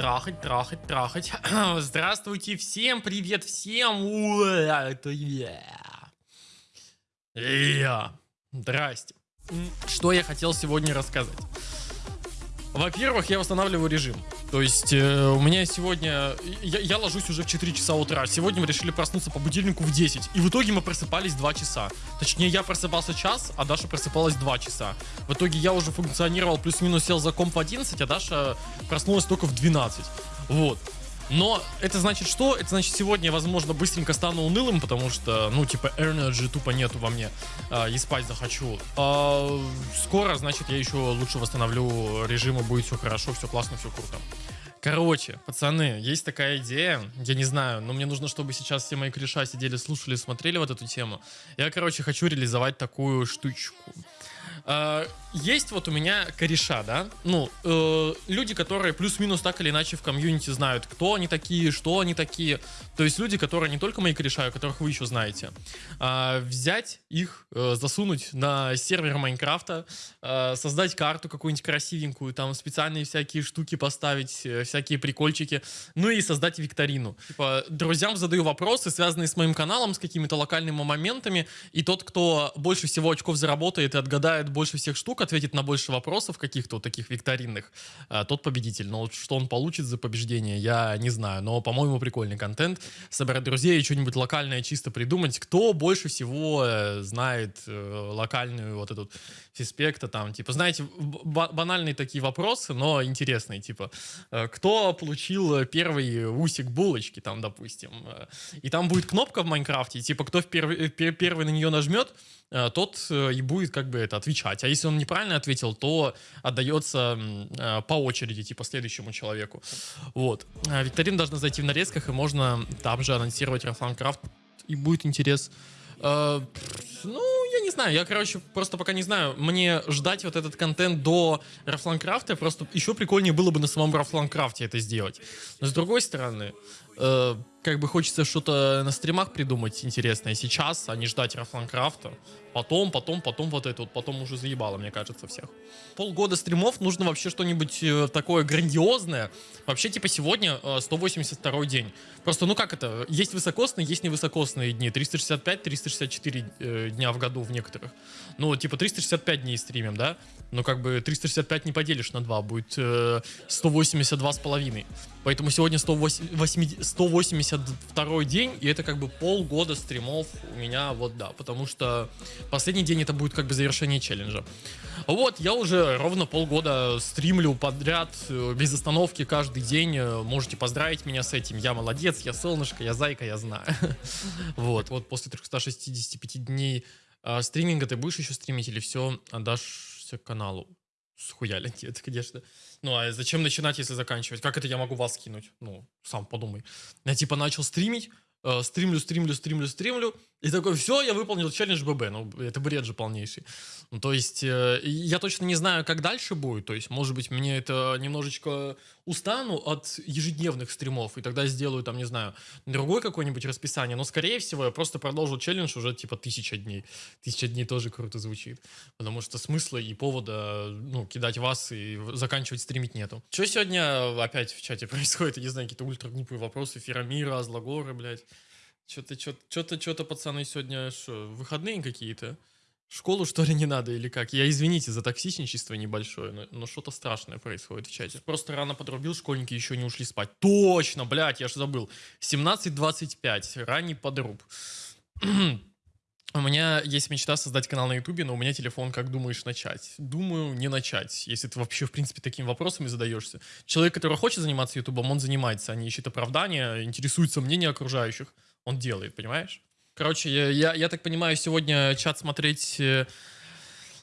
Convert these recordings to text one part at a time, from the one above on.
трахать, трахать, трахать. Здравствуйте всем, привет всем. Это я. Я. Здрасте. Что я хотел сегодня рассказать? Во-первых, я восстанавливаю режим. То есть э, у меня сегодня... Я, я ложусь уже в 4 часа утра. Сегодня мы решили проснуться по будильнику в 10. И в итоге мы просыпались 2 часа. Точнее, я просыпался час, а Даша просыпалась 2 часа. В итоге я уже функционировал, плюс-минус сел за комп в 11, а Даша проснулась только в 12. Вот. Но это значит что? Это значит сегодня возможно, быстренько стану унылым, потому что, ну, типа, energy тупо нету во мне. А, и спать захочу. А, скоро, значит, я еще лучше восстановлю режим, и будет все хорошо, все классно, все круто. Короче, пацаны, есть такая идея, я не знаю, но мне нужно, чтобы сейчас все мои кореша сидели, слушали, смотрели вот эту тему. Я, короче, хочу реализовать такую штучку. А, Есть вот у меня кореша, да, ну, э, люди, которые плюс-минус так или иначе в комьюнити знают, кто они такие, что они такие. То есть люди, которые не только мои кореша, а которых вы еще знаете. А, Взять их, э, засунуть на сервер Майнкрафта, э, создать карту какую-нибудь красивенькую, там специальные всякие штуки поставить, э, всякие прикольчики, ну и создать викторину. Типа, друзьям задаю вопросы, связанные с моим каналом, с какими-то локальными моментами, и тот, кто больше всего очков заработает и отгадает больше всех штук, ответит на больше вопросов каких-то вот таких викторинных, а, тот победитель. Но вот что он получит за побеждение, я не знаю. Но, по-моему, прикольный контент. Собирать друзей и что-нибудь локальное чисто придумать. Кто больше всего э, знает э, локальную вот эту фиспекта там, типа, знаете, ба- банальные такие вопросы, но интересные, типа, э, кто получил первый усик булочки, там, допустим. И там будет кнопка в Майнкрафте, типа, кто в перв- пер- первый на нее нажмет, тот и будет как бы это отвечать. А если он неправильно ответил, то отдается э, по очереди, типа следующему человеку. Вот. А Викторина должна зайти в нарезках, и можно там же анонсировать Рафланкрафт, и будет интерес. Э, Ну, я не знаю, я, короче, просто пока не знаю, мне ждать вот этот контент до Рафланкрафта, просто еще прикольнее было бы на самом Рафланкрафте это сделать. Но с другой стороны, э, как бы хочется что-то на стримах придумать интересное сейчас, а не ждать Рафланкрафта. Потом, потом, потом вот это вот, потом уже заебало, мне кажется, всех. Полгода стримов нужно вообще что-нибудь э, такое грандиозное. Вообще, типа, сегодня э, 182 день. Просто, ну как это, есть высокосные, есть невысокосные дни. 365-364 э, дня в году в некоторых. Ну, типа, 365 дней стримим, да? Ну, как бы 365 не поделишь на 2, будет э, 182 с половиной. Поэтому сегодня 108 182 день, и это как бы полгода стримов у меня, вот да, потому что последний день это будет как бы завершение челленджа. Вот, я уже ровно полгода стримлю подряд, э, без остановки каждый день. Э, Можете поздравить меня с этим. Я молодец, я солнышко, я зайка, я знаю. Вот, вот после 365 дней а, стриминга ты будешь еще стримить или все отдашься каналу? Схуяли, нет, конечно. Ну, а зачем начинать, если заканчивать? Как это я могу вас кинуть? Ну, сам подумай. Я типа начал стримить, э, стримлю, стримлю, стримлю, стримлю, и такой, все, я выполнил челлендж ББ. Ну, это бред же полнейший. Ну, то есть, э, я точно не знаю, как дальше будет. То есть, может быть, мне это немножечко устану от ежедневных стримов, и тогда сделаю, там, не знаю, другое какое-нибудь расписание. Но, скорее всего, я просто продолжу челлендж уже, типа, тысяча дней. Тысяча дней тоже круто звучит. Потому что смысла и повода, ну, кидать вас и заканчивать стримить нету. Что сегодня опять в чате происходит? Я не знаю, какие-то ультра глупые вопросы. Ферамира, Злогоры, блядь. Что-то, что-то, что-то, пацаны, сегодня что, выходные какие-то? Школу, что ли, не надо или как? Я извините за токсичничество небольшое, но, но что-то страшное происходит в чате. Просто рано подрубил, школьники еще не ушли спать. Точно, блядь, я же забыл. 17.25, ранний подруб. У меня есть мечта создать канал на Ютубе, но у меня телефон, как думаешь, начать? Думаю, не начать, если ты вообще, в принципе, такими вопросами задаешься. Человек, который хочет заниматься Ютубом, он занимается, а не ищет оправдания, интересуется мнением окружающих. Он делает, понимаешь? Короче, я, я, я так понимаю, сегодня чат смотреть э,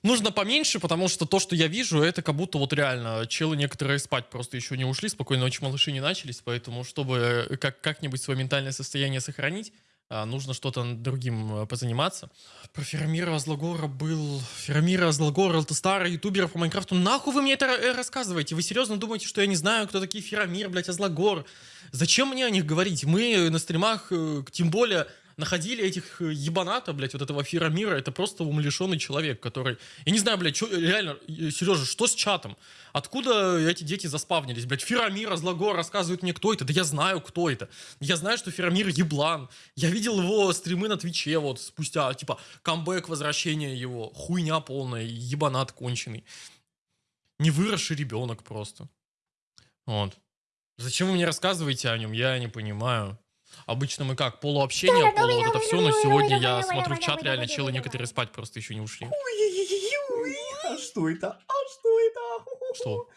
нужно поменьше, потому что то, что я вижу, это как будто вот реально челы некоторые спать просто еще не ушли, спокойно ночи малыши не начались, поэтому чтобы э, как, как-нибудь свое ментальное состояние сохранить, нужно что-то другим э, позаниматься. Про Ферамира Злогора был... Ферамира Злогора, это старый ютубер по Майнкрафту. Нахуй вы мне это э, рассказываете? Вы серьезно думаете, что я не знаю, кто такие Ферамир, блядь, Азлогор? Зачем мне о них говорить? Мы на стримах, э, тем более находили этих э, ебаната, блядь, вот этого Фира Мира, это просто умалишенный человек, который... Я не знаю, блядь, чё, реально, Сережа, что с чатом? Откуда эти дети заспавнились, блядь? Фирамир, Злагор рассказывает мне, кто это. Да я знаю, кто это. Я знаю, что Фирамир еблан. Я видел его стримы на Твиче вот спустя, типа, камбэк, возвращение его. Хуйня полная, ебанат конченый. Не выросший ребенок просто. Вот. Зачем вы мне рассказываете о нем, я не понимаю. Обычно мы как, полуобщение, полу вот это все, но сегодня я смотрю в чат, реально челы некоторые спать просто еще не ушли. А что это? А что это? Что?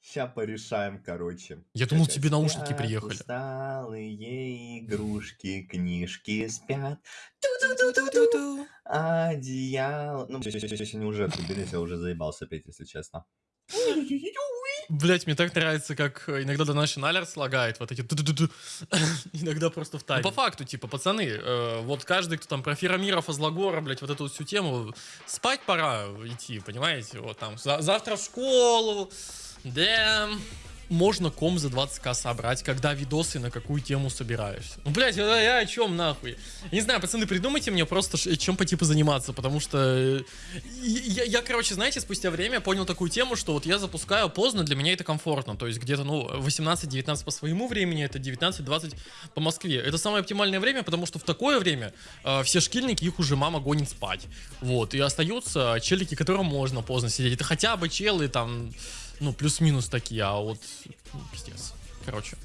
Сейчас порешаем, короче. Я думал, тебе наушники приехали. Усталые игрушки, книжки спят. Ту-ду-ду-ду-ду. Одеяло. Ну, если не уже я уже заебался петь, если честно. Блять, мне так нравится, как э, иногда Donation Alert слагает вот эти. Иногда просто в тайме. Ну, по факту, типа, пацаны, э, вот каждый, кто там про Феромиров, Азлагора, блять, вот эту всю тему, спать пора идти, понимаете? Вот там, за- завтра в школу, да, можно ком за 20к собрать, когда видосы на какую тему собираешься. Ну, блядь, я, я о чем нахуй? Не знаю, пацаны, придумайте мне просто, чем по типу заниматься, потому что э, я, я, короче, знаете, спустя время понял такую тему, что вот я запускаю поздно, для меня это комфортно, то есть где-то, ну, 18-19 по своему времени, это 19-20 по Москве. Это самое оптимальное время, потому что в такое время э, все шкильники, их уже мама гонит спать. Вот, и остаются челики, которым можно поздно сидеть. Это хотя бы челы там, ну, плюс-минус такие, а вот, ну, пиздец. Короче.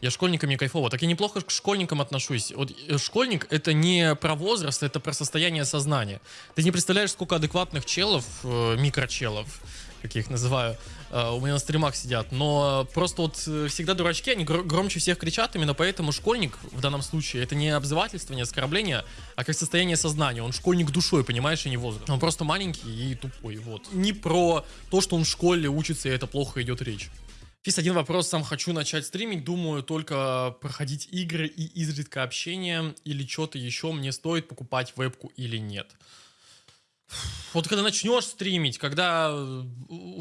Я школьникам не кайфово. Так я неплохо к школьникам отношусь. Вот э, школьник это не про возраст, это про состояние сознания. Ты не представляешь, сколько адекватных челов, э, микрочелов, как я их называю, э, у меня на стримах сидят. Но просто вот э, всегда дурачки, они гр- громче всех кричат, именно поэтому школьник в данном случае это не обзывательство, не оскорбление, а как состояние сознания. Он школьник душой, понимаешь, и не возраст. Он просто маленький и тупой, вот. Не про то, что он в школе учится, и это плохо идет речь. Фис, один вопрос, сам хочу начать стримить, думаю только проходить игры и изредка общение, или что-то еще мне стоит покупать вебку или нет. Вот когда начнешь стримить, когда э,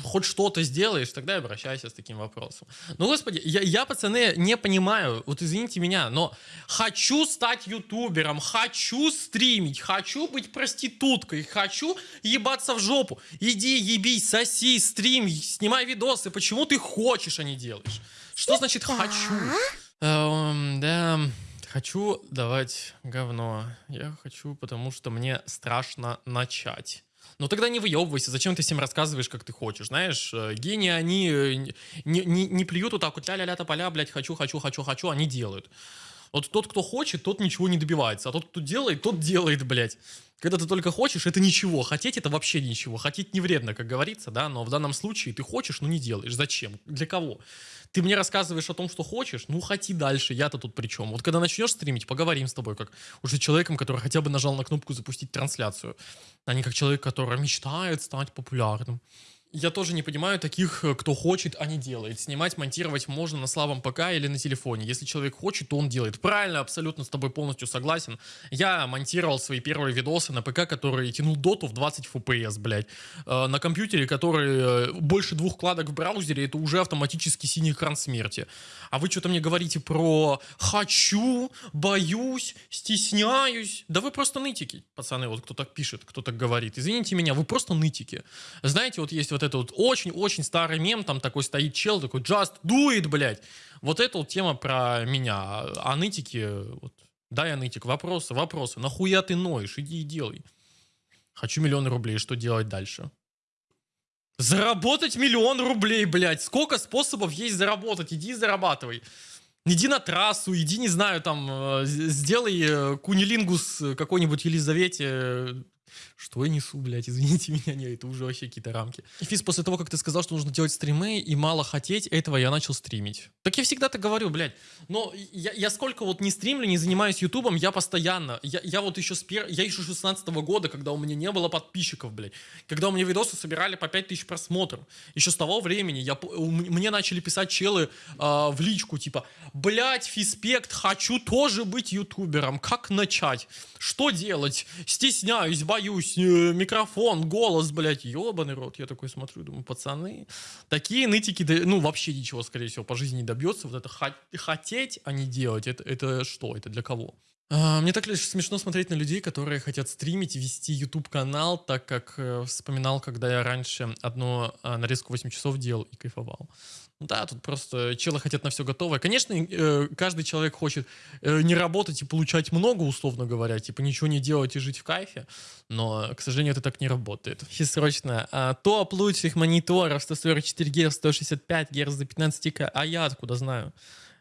хоть что-то сделаешь, тогда и обращайся с таким вопросом. Ну, господи, я, я, пацаны, не понимаю, вот извините меня, но хочу стать ютубером, хочу стримить, хочу быть проституткой, хочу ебаться в жопу. Иди, ебись, соси, стрим, снимай видосы. Почему ты хочешь, а не делаешь? Что значит «хочу»? Эм, да, хочу давать говно. Я хочу, потому что мне страшно начать. Ну тогда не выебывайся, зачем ты всем рассказываешь, как ты хочешь, знаешь? э, Гении, они э, не, не, не плюют вот так вот ля-ля-ля тополя, блядь, хочу, хочу, хочу, хочу, они делают. Вот тот, кто хочет, тот ничего не добивается, а тот, кто делает, тот делает, блядь. Когда ты только хочешь, это ничего. Хотеть это вообще ничего. Хотеть не вредно, как говорится, да, но в данном случае ты хочешь, но не делаешь. Зачем? Для кого? Ты мне рассказываешь о том, что хочешь, ну хоти дальше, я-то тут при чем? Вот когда начнешь стримить, поговорим с тобой, как уже человеком, который хотя бы нажал на кнопку запустить трансляцию, а не как человек, который мечтает стать популярным. Я тоже не понимаю таких, э, кто хочет, а не делает. Снимать, монтировать можно на слабом ПК или на телефоне. Если человек хочет, то он делает. Правильно, абсолютно с тобой полностью согласен. Я монтировал свои первые видосы на ПК, который тянул доту в 20 FPS, блядь. Э, На компьютере, который э, больше двух кладок в браузере, это уже автоматически синий экран смерти. А вы что-то мне говорите про «хочу», «боюсь», «стесняюсь». Да вы просто нытики, пацаны, вот кто так пишет, кто так говорит. Извините меня, вы просто нытики. Знаете, вот есть вот это вот очень-очень старый мем, там такой стоит чел, такой «just do it», блядь. Вот это вот тема про меня. А нытики, вот, да, я нытик, вопросы, вопросы. Нахуя ты ноешь? Иди и делай. Хочу миллион рублей, что делать дальше? Заработать миллион рублей, блядь. Сколько способов есть заработать? Иди и зарабатывай. Иди на трассу, иди, не знаю, там, э, сделай э, кунилингус э, какой-нибудь Елизавете. Э, Что я несу, блядь, извините меня, не, это уже вообще какие-то рамки. И Физ, после того, как ты сказал, что нужно делать стримы и мало хотеть, этого я начал стримить. Так я всегда так говорю, блядь. Но я, я сколько вот не стримлю, не занимаюсь ютубом, я постоянно, я, я вот еще с пер... я еще 16 года, когда у меня не было подписчиков, блядь. Когда у меня видосы собирали по 5000 просмотров. Еще с того времени я, мне начали писать челы а, в личку, типа, блядь, фиспект, хочу тоже быть ютубером, как начать? Что делать? Стесняюсь, боюсь, э, микрофон, голос, блядь, ебаный рот. Я такой смотрю, думаю, пацаны, такие нытики, ну, вообще ничего, скорее всего, по жизни не добьется. Вот это хот- хотеть, а не делать, это, это что? Это для кого? А, Мне так лишь смешно смотреть на людей, которые хотят стримить вести YouTube канал, так как э, вспоминал, когда я раньше одну а, нарезку 8 часов делал и кайфовал. Ну Да, тут просто челы хотят на все готовое. Конечно, э, каждый человек хочет э, не работать и получать много, условно говоря, типа ничего не делать и жить в кайфе, но, к сожалению, это так не работает. И срочно. А, топ лучших мониторов 144 Гц, 165 Гц за 15 к а я откуда знаю?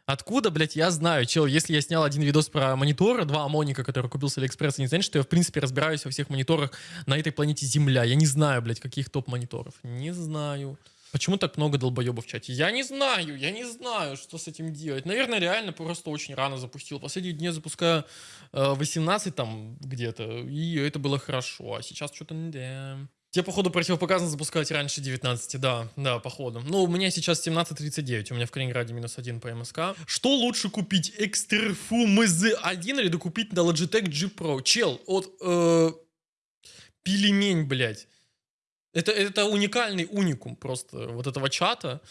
Откуда, блядь, я знаю, чел, если я снял один видос про мониторы, два Амоника, который купил с Алиэкспресса, не значит, что я, в принципе, разбираюсь во всех мониторах на этой планете Земля. Я не знаю, блядь, каких топ-мониторов. Не знаю. Почему так много долбоебов в чате? Я не знаю, я не знаю, что с этим делать. Наверное, реально просто очень рано запустил. Последние дни запускаю э, 18 там где-то, и это было хорошо. А сейчас что-то... Да. Тебе, походу, противопоказано запускать раньше 19, да, да, походу. Ну, у меня сейчас 17.39, у меня в Калининграде минус один по МСК. Что лучше купить, Экстерфу МЗ-1 или докупить на Logitech G Pro? Чел, от э, пельмень, блядь. Это, это уникальный уникум просто вот этого чата.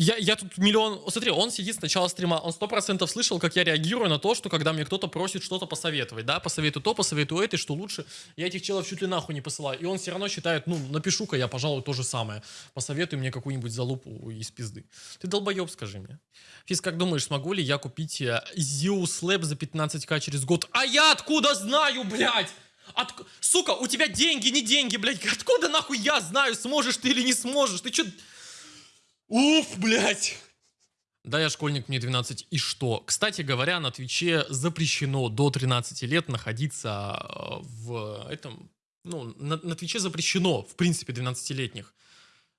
Я, я тут миллион... Смотри, он сидит с начала стрима, он сто процентов слышал, как я реагирую на то, что когда мне кто-то просит что-то посоветовать, да, посоветую то, посоветую это, и что лучше, я этих челов чуть ли нахуй не посылаю. И он все равно считает, ну, напишу-ка я, пожалуй, то же самое. Посоветуй мне какую-нибудь залупу из пизды. Ты долбоеб, скажи мне. Физ, как думаешь, смогу ли я купить э, Zeus Lab за 15к через год? А я откуда знаю, блядь? От... Сука, у тебя деньги, не деньги, блядь. Откуда нахуй я знаю, сможешь ты или не сможешь? Ты чё... Уф, блядь. Да, я школьник, мне 12. И что? Кстати говоря, на Твиче запрещено до 13 лет находиться э, в этом... Ну, на, на Твиче запрещено, в принципе, 12-летних.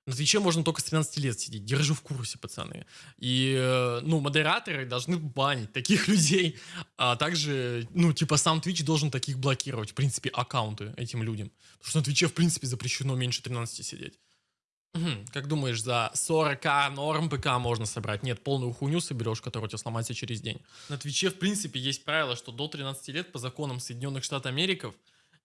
На Твиче можно только с 13 лет сидеть. Держу в курсе, пацаны. И, э, ну, модераторы должны банить таких людей. А также, ну, типа, сам Twitch должен таких блокировать, в принципе, аккаунты этим людям. Потому что на Твиче, в принципе, запрещено меньше 13 сидеть. Как думаешь, за 40к норм ПК можно собрать? Нет, полную хуйню соберешь, которая у тебя сломается через день. На Твиче, в принципе, есть правило, что до 13 лет по законам Соединенных Штатов Америки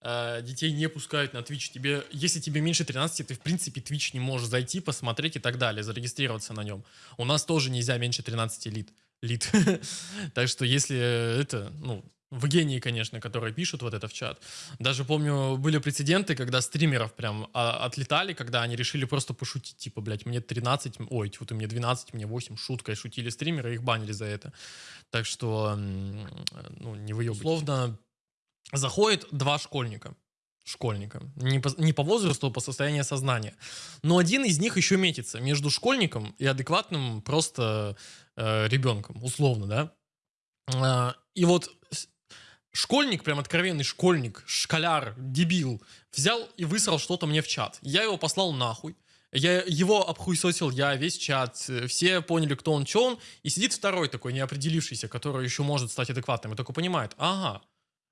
э, детей не пускают на Twitch. Тебе, если тебе меньше 13, ты, в принципе, Twitch не можешь зайти, посмотреть и так далее, зарегистрироваться на нем. У нас тоже нельзя меньше 13 лит. лит. так что, если это, ну, в гении, конечно, которые пишут вот это в чат. Даже помню, были прецеденты, когда стримеров прям а, отлетали, когда они решили просто пошутить, типа, блядь, мне 13, ой, вот мне 12, мне 8, шуткой шутили стримеры, их банили за это. Так что, ну, не выебывайте. Условно, заходит два школьника, школьника. Не по, не по возрасту, а по состоянию сознания. Но один из них еще метится между школьником и адекватным просто э, ребенком, условно, да. А, и вот школьник, прям откровенный школьник, школяр, дебил, взял и высрал что-то мне в чат. Я его послал нахуй. Я его обхуесосил, я весь чат, все поняли, кто он, что он, и сидит второй такой неопределившийся, который еще может стать адекватным, и такой понимает, ага,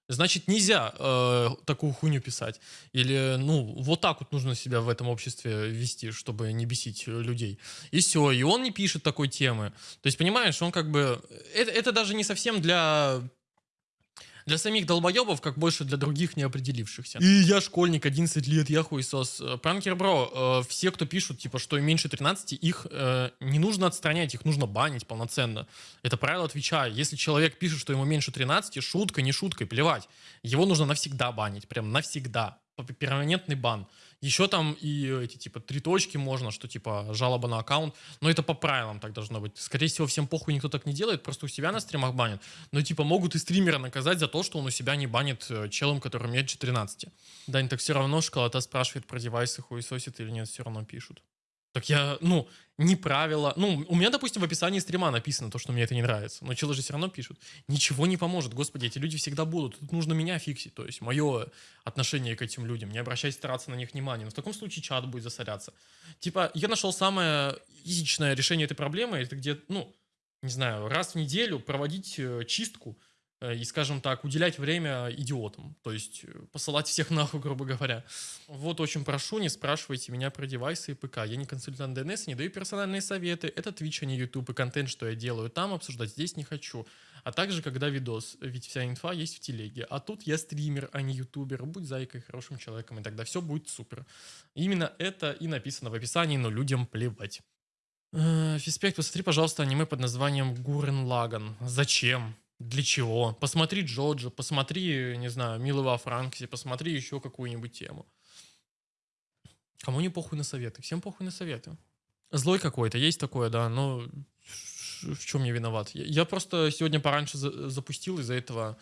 значит нельзя э, такую хуйню писать. Или, ну, вот так вот нужно себя в этом обществе вести, чтобы не бесить людей. И все, и он не пишет такой темы. То есть, понимаешь, он как бы... Это, это даже не совсем для для самих долбоебов, как больше для других неопределившихся. И я школьник, 11 лет, я хуесос. Э, Пранкер, бро, э, все, кто пишут, типа, что им меньше 13, их э, не нужно отстранять, их нужно банить полноценно. Это правило отвечаю. Если человек пишет, что ему меньше 13, шутка, не шуткой, плевать. Его нужно навсегда банить, прям навсегда. Перманентный бан. Еще там и эти, типа, три точки можно, что, типа, жалоба на аккаунт. Но это по правилам так должно быть. Скорее всего, всем похуй никто так не делает, просто у себя на стримах банят. Но, типа, могут и стримера наказать за то, что он у себя не банит э, челом, который меньше 13. Дань, так все равно школота спрашивает про девайсы, хуесосит или нет, все равно пишут. Так я, ну, не правила. Ну, у меня, допустим, в описании стрима написано то, что мне это не нравится. Но челы же все равно пишут. Ничего не поможет. Господи, эти люди всегда будут. Тут нужно меня фиксить. То есть мое отношение к этим людям. Не обращать стараться на них внимания. Но в таком случае чат будет засоряться. Типа, я нашел самое изичное решение этой проблемы. Это где, ну, не знаю, раз в неделю проводить э, чистку и, скажем так, уделять время идиотам, то есть э, посылать всех нахуй, грубо говоря. Вот очень прошу, не спрашивайте меня про девайсы и ПК. Я не консультант DNS, не даю персональные советы. Это Twitch, а не YouTube, и контент, что я делаю там, обсуждать здесь не хочу. А также, когда видос, ведь вся инфа есть в телеге. А тут я стример, а не ютубер. Будь зайкой, хорошим человеком, и тогда все будет супер. Именно это и написано в описании, но людям плевать. Э, Фиспект, посмотри, пожалуйста, аниме под названием Гурен Лаган. Зачем? Для чего? Посмотри Джоджо, посмотри, не знаю, Милого во Франксе, посмотри еще какую-нибудь тему. Кому не похуй на советы? Всем похуй на советы. Злой какой-то, есть такое, да, но в чем я виноват? Я просто сегодня пораньше запустил из-за этого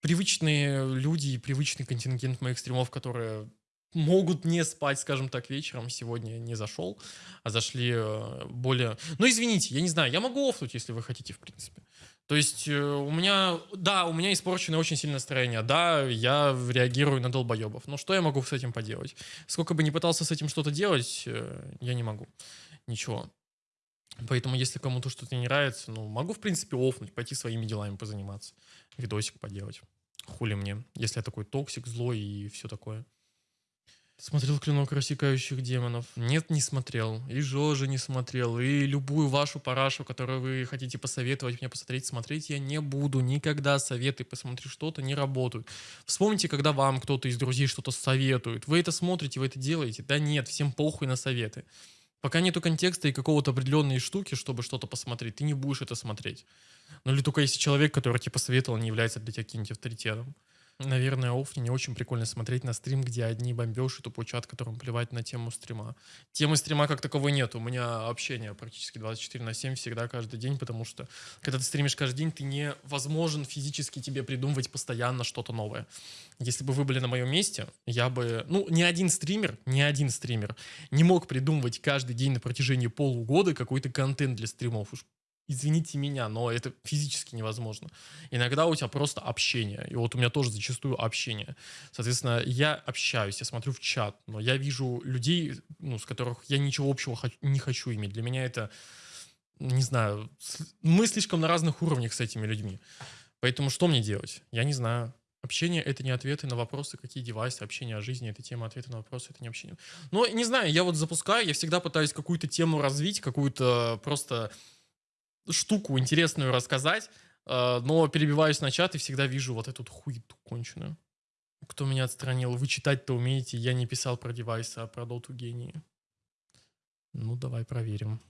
привычные люди и привычный контингент моих стримов, которые могут не спать, скажем так, вечером. Сегодня не зашел, а зашли э, более... Ну, извините, я не знаю, я могу офнуть, если вы хотите, в принципе. То есть э, у меня, да, у меня испорченное очень сильное настроение. Да, я реагирую на долбоебов. Но что я могу с этим поделать? Сколько бы ни пытался с этим что-то делать, э, я не могу. Ничего. Поэтому, если кому-то что-то не нравится, ну, могу, в принципе, офнуть, пойти своими делами позаниматься. Видосик поделать. Хули мне, если я такой токсик, злой и все такое. Смотрел «Клинок рассекающих демонов». Нет, не смотрел. И Жожи не смотрел. И любую вашу парашу, которую вы хотите посоветовать мне посмотреть, смотреть я не буду. Никогда советы посмотри что-то не работают. Вспомните, когда вам кто-то из друзей что-то советует. Вы это смотрите, вы это делаете. Да нет, всем похуй на советы. Пока нету контекста и какого-то определенной штуки, чтобы что-то посмотреть, ты не будешь это смотреть. Ну или только если человек, который тебе посоветовал, не является для тебя каким-нибудь авторитетом. Наверное, Офни не очень прикольно смотреть на стрим, где одни бомбеж и тупой чат, которым плевать на тему стрима. Темы стрима как таковой нет. У меня общение практически 24 на 7 всегда, каждый день, потому что когда ты стримишь каждый день, ты невозможен физически тебе придумывать постоянно что-то новое. Если бы вы были на моем месте, я бы... Ну, ни один стример, ни один стример не мог придумывать каждый день на протяжении полугода какой-то контент для стримов. Уж извините меня, но это физически невозможно. Иногда у тебя просто общение. И вот у меня тоже зачастую общение. Соответственно, я общаюсь, я смотрю в чат, но я вижу людей, ну, с которых я ничего общего не хочу иметь. Для меня это, не знаю, мы слишком на разных уровнях с этими людьми. Поэтому что мне делать? Я не знаю. Общение — это не ответы на вопросы, какие девайсы, общение о жизни — это тема ответы на вопросы, это не общение. Но не знаю, я вот запускаю, я всегда пытаюсь какую-то тему развить, какую-то просто штуку интересную рассказать, э, но перебиваюсь на чат и всегда вижу вот эту хуету конченую. Кто меня отстранил? Вы читать-то умеете, я не писал про девайсы, а про доту гении. Ну, давай проверим.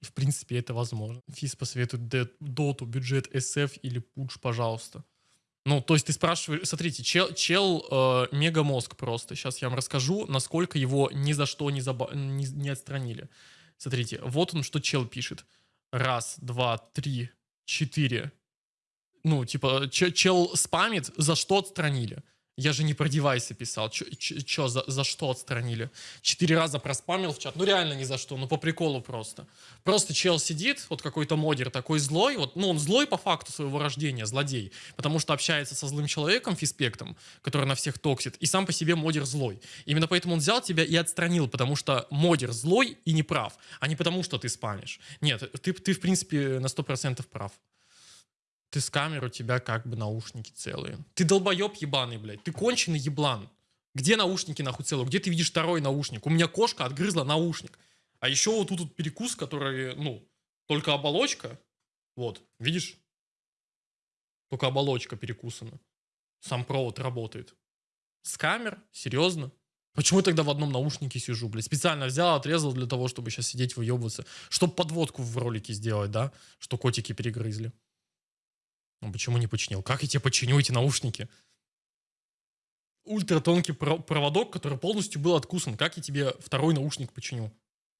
В принципе, это возможно. Физ посоветует доту, бюджет SF или пудж, пожалуйста. Ну, то есть ты спрашиваешь, смотрите, чел, чел э, мегамозг просто. Сейчас я вам расскажу, насколько его ни за что не, заба- не, не отстранили. Смотрите, вот он, что чел пишет раз, два, три, четыре. Ну, типа, чел спамит, за что отстранили? Я же не про девайсы писал. Че, за, за что отстранили? Четыре раза проспамил в чат. Ну, реально ни за что. Ну, по приколу просто. Просто чел сидит, вот какой-то модер такой злой. Вот, ну, он злой по факту своего рождения, злодей. Потому что общается со злым человеком, фиспектом, который на всех токсит. И сам по себе модер злой. Именно поэтому он взял тебя и отстранил. Потому что модер злой и не прав. А не потому, что ты спамишь. Нет, ты, ты в принципе, на 100% прав. Ты с камеры, у тебя как бы наушники целые. Ты долбоеб ебаный, блядь. Ты конченый еблан. Где наушники нахуй целые? Где ты видишь второй наушник? У меня кошка отгрызла наушник. А еще вот тут вот перекус, который, ну, только оболочка. Вот, видишь? Только оболочка перекусана. Сам провод работает. С камер? Серьезно? Почему я тогда в одном наушнике сижу, блядь? Специально взял, отрезал для того, чтобы сейчас сидеть выебываться. Чтобы подводку в ролике сделать, да? Что котики перегрызли. Ну, почему не починил? Как я тебе починю эти наушники? Ультратонкий проводок, который полностью был откусан. Как я тебе второй наушник починю?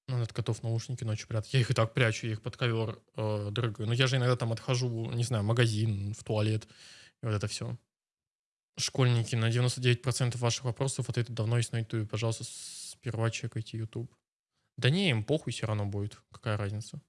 Ну, от котов наушники ночью прятать. Я их и так прячу, я их под ковер э, дрыгаю. Но я же иногда там отхожу, не знаю, в магазин, в туалет. И вот это все. Школьники, на 99% ваших вопросов ответы давно есть на YouTube. Пожалуйста, сперва чекайте YouTube. Да не, им похуй все равно будет. Какая разница?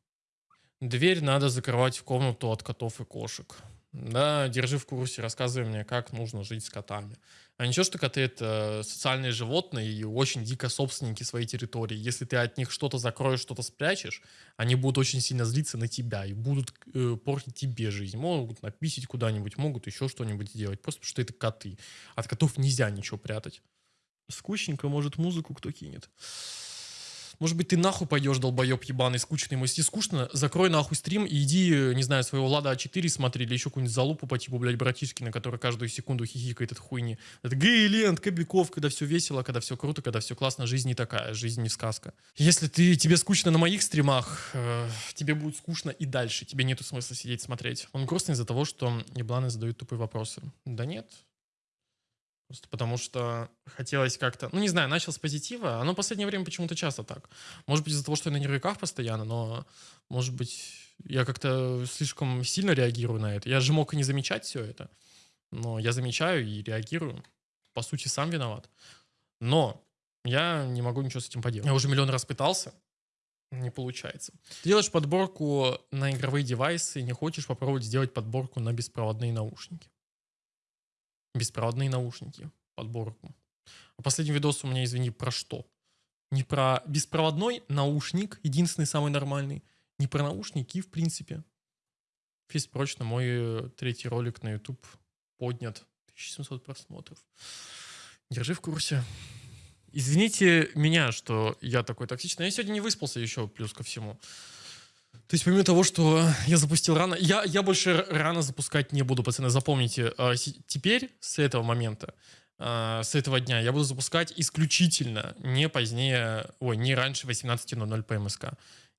Дверь надо закрывать в комнату от котов и кошек. Да, держи в курсе, рассказывай мне, как нужно жить с котами. А ничего, что коты это социальные животные и очень дико собственники своей территории. Если ты от них что-то закроешь, что-то спрячешь, они будут очень сильно злиться на тебя и будут э, портить тебе жизнь. Могут написить куда-нибудь, могут еще что-нибудь сделать. Просто потому что это коты. От котов нельзя ничего прятать. Скучненько, может, музыку кто кинет. Может быть, ты нахуй пойдешь, долбоеб ебаный, скучный. Если скучно, закрой нахуй стрим и иди, не знаю, своего Лада А4 смотри, или еще какую-нибудь залупу по типу, блядь, братишки, на который каждую секунду хихикает от хуйни. Это гей-лент, Кобяков, когда все весело, когда все круто, когда все классно. Жизнь не такая, жизнь не сказка. Если ты, тебе скучно на моих стримах, э, тебе будет скучно и дальше. Тебе нету смысла сидеть смотреть. Он грустный из-за того, что ебланы задают тупые вопросы. Да нет, Просто потому что хотелось как-то... Ну, не знаю, начал с позитива. Оно в последнее время почему-то часто так. Может быть, из-за того, что я на нервиках постоянно, но, может быть, я как-то слишком сильно реагирую на это. Я же мог и не замечать все это. Но я замечаю и реагирую. По сути, сам виноват. Но я не могу ничего с этим поделать. Я уже миллион раз пытался. Не получается. Ты делаешь подборку на игровые девайсы, не хочешь попробовать сделать подборку на беспроводные наушники беспроводные наушники, подборку. А последний видос у меня, извини, про что? Не про беспроводной наушник, единственный самый нормальный, не про наушники, в принципе. Весь прочно, мой э, третий ролик на YouTube поднят. 1700 просмотров. Держи в курсе. Извините меня, что я такой токсичный. Я сегодня не выспался еще, плюс ко всему. То есть помимо того, что я запустил рано, я, я больше рано запускать не буду, пацаны, запомните. А, теперь, с этого момента, а, с этого дня, я буду запускать исключительно не позднее, ой, не раньше 18.00 по МСК.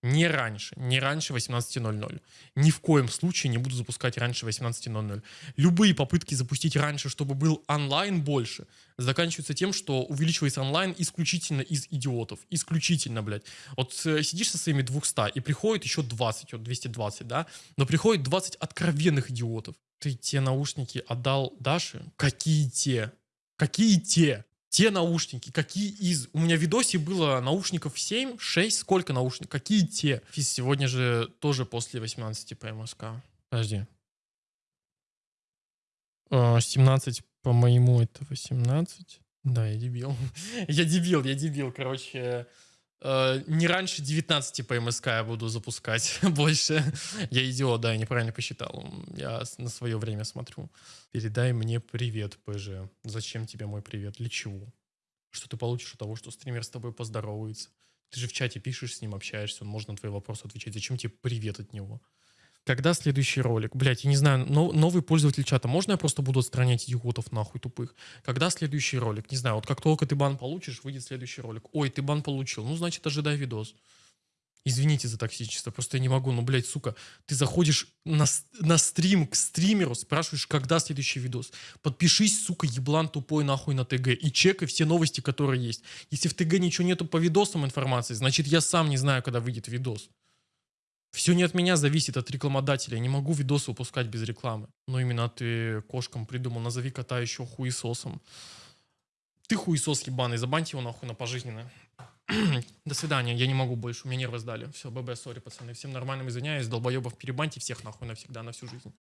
Не раньше, не раньше 18.00. Ни в коем случае не буду запускать раньше 18.00. Любые попытки запустить раньше, чтобы был онлайн больше, заканчиваются тем, что увеличивается онлайн исключительно из идиотов. Исключительно, блядь. Вот э, сидишь со своими 200 и приходит еще 20, вот 220, да? Но приходит 20 откровенных идиотов. Ты те наушники отдал Даше? Какие те? Какие те? Те наушники, какие из... У меня в видосе было наушников 7, 6, сколько наушников, какие те? Физ сегодня же тоже после 18 по МСК. Подожди. 17 а, по моему это 18. Да, я дебил. я дебил, я дебил. Короче, э, не раньше 19 по МСК я буду запускать больше. я идиот, да, я неправильно посчитал. Я на свое время смотрю. Передай мне привет, ПЖ. Зачем тебе мой привет? Для чего? Что ты получишь от того, что стример с тобой поздоровается? Ты же в чате пишешь с ним, общаешься, он может на твои вопросы отвечать. Зачем тебе привет от него? Когда следующий ролик? Блять, я не знаю, но, новый пользователь чата. Можно я просто буду отстранять идиотов нахуй тупых? Когда следующий ролик? Не знаю, вот как только ты бан получишь, выйдет следующий ролик. Ой, ты бан получил. Ну, значит, ожидай видос. Извините за токсичество, просто я не могу. Ну, блядь, сука, ты заходишь на, на стрим к стримеру, спрашиваешь, когда следующий видос. Подпишись, сука, еблан тупой нахуй на ТГ и чекай все новости, которые есть. Если в ТГ ничего нету по видосам информации, значит, я сам не знаю, когда выйдет видос. Все не от меня зависит, от рекламодателя. Я не могу видос выпускать без рекламы. Но именно ты кошкам придумал. Назови кота еще хуесосом. Ты хуесос ебаный, забаньте его нахуй на пожизненное. До свидания, я не могу больше, у меня нервы сдали. Все, ББ, сори, пацаны. Всем нормальным извиняюсь, долбоебов перебаньте всех нахуй навсегда, на всю жизнь.